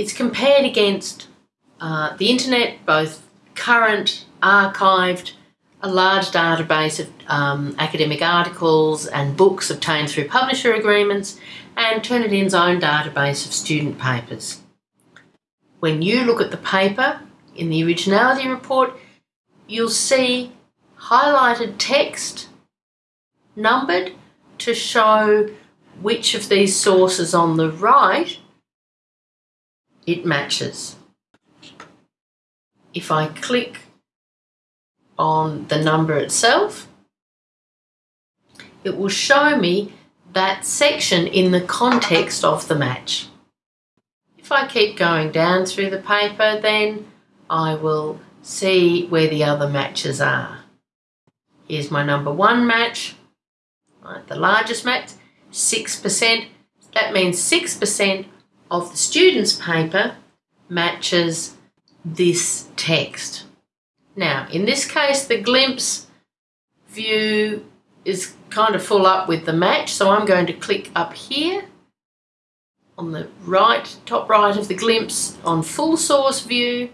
it's compared against uh, the internet, both current, archived, a large database of um, academic articles and books obtained through publisher agreements, and Turnitin's own database of student papers. When you look at the paper in the originality report, you'll see highlighted text numbered to show which of these sources on the right it matches. If I click on the number itself, it will show me that section in the context of the match. If I keep going down through the paper, then I will see where the other matches are. Here's my number one match, right, the largest match, 6%. That means 6% of the student's paper matches this text. Now, in this case, the glimpse view is kind of full up with the match, so I'm going to click up here on the right, top right of the glimpse on full source view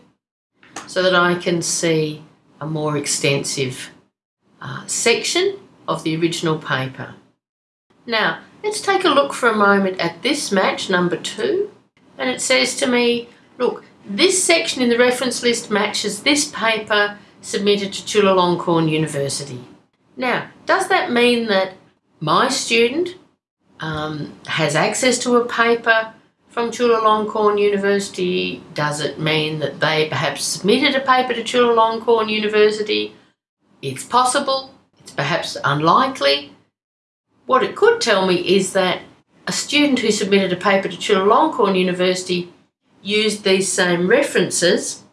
so that I can see a more extensive uh, section of the original paper. Now, let's take a look for a moment at this match, number two, and it says to me, look, this section in the reference list matches this paper submitted to Chulalongkorn University. Now, does that mean that my student um, has access to a paper from Chulalongkorn University? Does it mean that they perhaps submitted a paper to Chulalongkorn University? It's possible, it's perhaps unlikely. What it could tell me is that a student who submitted a paper to Chulalongkorn University used these same references.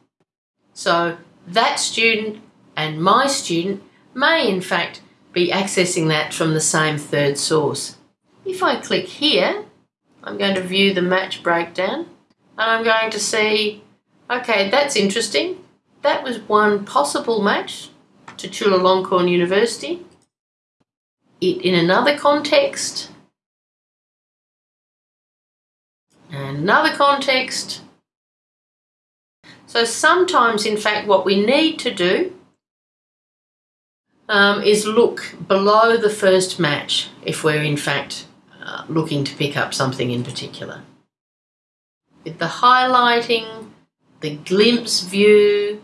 So that student and my student may in fact be accessing that from the same third source. If I click here, I'm going to view the match breakdown and I'm going to see, okay, that's interesting. That was one possible match to Chulalongkorn University. It, in another context, and another context. So sometimes, in fact, what we need to do um, is look below the first match if we're in fact uh, looking to pick up something in particular. With the highlighting, the glimpse view,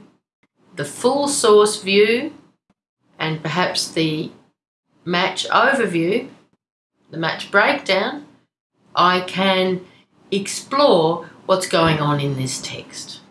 the full source view, and perhaps the match overview, the match breakdown, I can explore what's going on in this text.